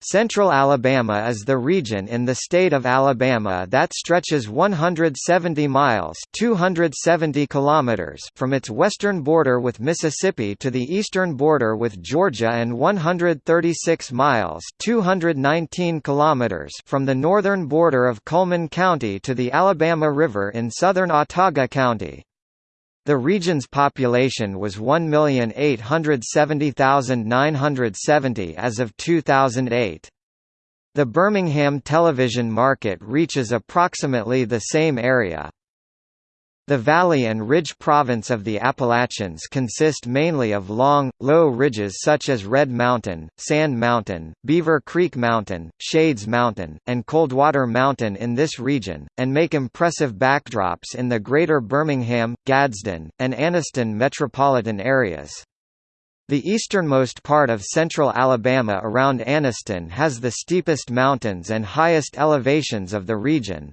Central Alabama is the region in the state of Alabama that stretches 170 miles 270 kilometers from its western border with Mississippi to the eastern border with Georgia and 136 miles 219 kilometers from the northern border of Cullman County to the Alabama River in southern Autauga County. The region's population was 1,870,970 as of 2008. The Birmingham television market reaches approximately the same area. The valley and ridge province of the Appalachians consist mainly of long, low ridges such as Red Mountain, Sand Mountain, Beaver Creek Mountain, Shades Mountain, and Coldwater Mountain in this region, and make impressive backdrops in the greater Birmingham, Gadsden, and Anniston metropolitan areas. The easternmost part of central Alabama around Anniston has the steepest mountains and highest elevations of the region,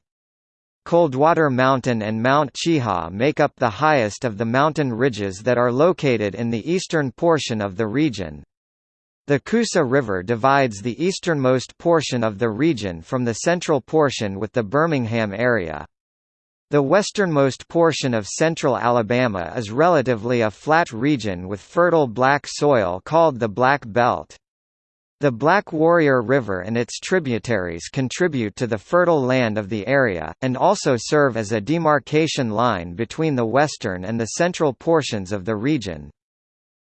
Coldwater Mountain and Mount Cheaha make up the highest of the mountain ridges that are located in the eastern portion of the region. The Coosa River divides the easternmost portion of the region from the central portion with the Birmingham area. The westernmost portion of central Alabama is relatively a flat region with fertile black soil called the Black Belt. The Black Warrior River and its tributaries contribute to the fertile land of the area, and also serve as a demarcation line between the western and the central portions of the region.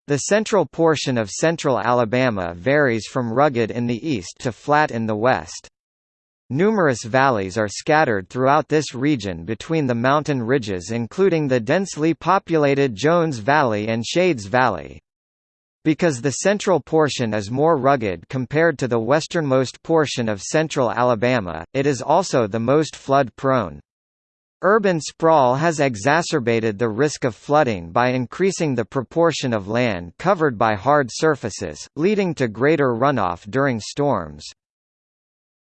The central portion of central Alabama varies from rugged in the east to flat in the west. Numerous valleys are scattered throughout this region between the mountain ridges including the densely populated Jones Valley and Shades Valley. Because the central portion is more rugged compared to the westernmost portion of central Alabama, it is also the most flood-prone. Urban sprawl has exacerbated the risk of flooding by increasing the proportion of land covered by hard surfaces, leading to greater runoff during storms.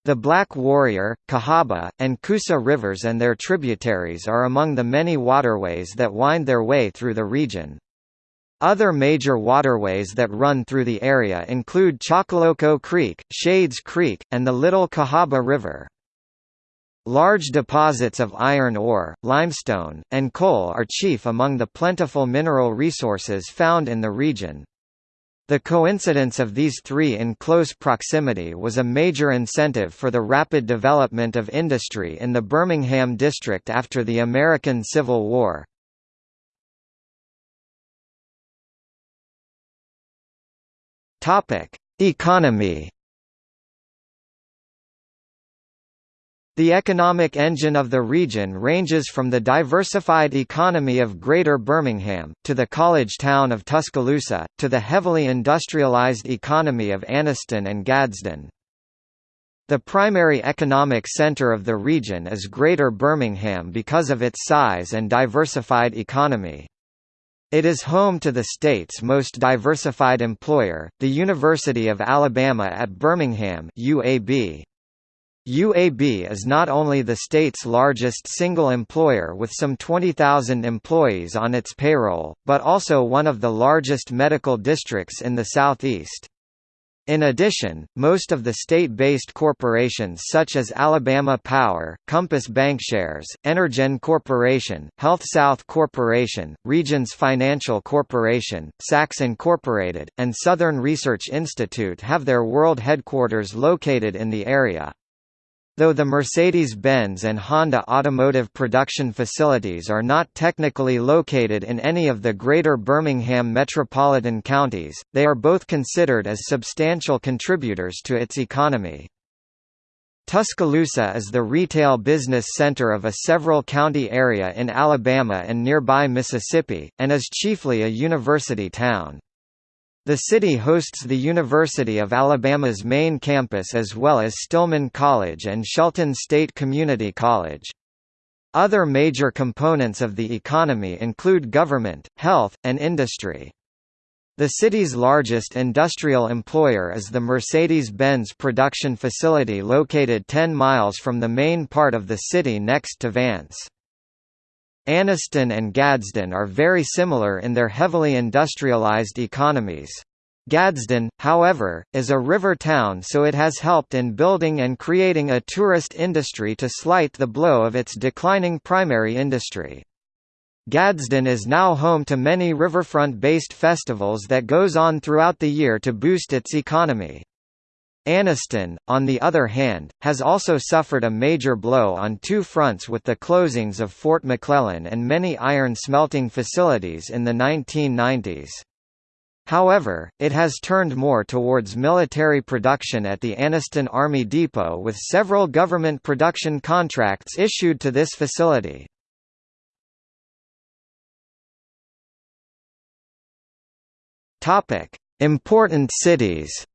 The Black Warrior, Cahaba, and Coosa rivers and their tributaries are among the many waterways that wind their way through the region. Other major waterways that run through the area include Choccolocco Creek, Shades Creek, and the Little Cahaba River. Large deposits of iron ore, limestone, and coal are chief among the plentiful mineral resources found in the region. The coincidence of these three in close proximity was a major incentive for the rapid development of industry in the Birmingham district after the American Civil War. Topic: Economy. The economic engine of the region ranges from the diversified economy of Greater Birmingham, to the college town of Tuscaloosa, to the heavily industrialized economy of Anniston and Gadsden. The primary economic center of the region is Greater Birmingham because of its size and diversified economy. It is home to the state's most diversified employer, the University of Alabama at Birmingham UAB. UAB is not only the state's largest single employer with some 20,000 employees on its payroll, but also one of the largest medical districts in the Southeast. In addition, most of the state-based corporations such as Alabama Power, Compass Bankshares, Energen Corporation, HealthSouth Corporation, Regions Financial Corporation, Saks Incorporated, and Southern Research Institute have their world headquarters located in the area. Though the Mercedes-Benz and Honda automotive production facilities are not technically located in any of the greater Birmingham metropolitan counties, they are both considered as substantial contributors to its economy. Tuscaloosa is the retail business center of a several county area in Alabama and nearby Mississippi, and is chiefly a university town. The city hosts the University of Alabama's main campus as well as Stillman College and Shelton State Community College. Other major components of the economy include government, health, and industry. The city's largest industrial employer is the Mercedes-Benz production facility located 10 miles from the main part of the city next to Vance. Anniston and Gadsden are very similar in their heavily industrialized economies. Gadsden, however, is a river town so it has helped in building and creating a tourist industry to slight the blow of its declining primary industry. Gadsden is now home to many riverfront-based festivals that goes on throughout the year to boost its economy. Anniston, on the other hand, has also suffered a major blow on two fronts with the closings of Fort McClellan and many iron smelting facilities in the 1990s. However, it has turned more towards military production at the Anniston Army Depot with several government production contracts issued to this facility. Important cities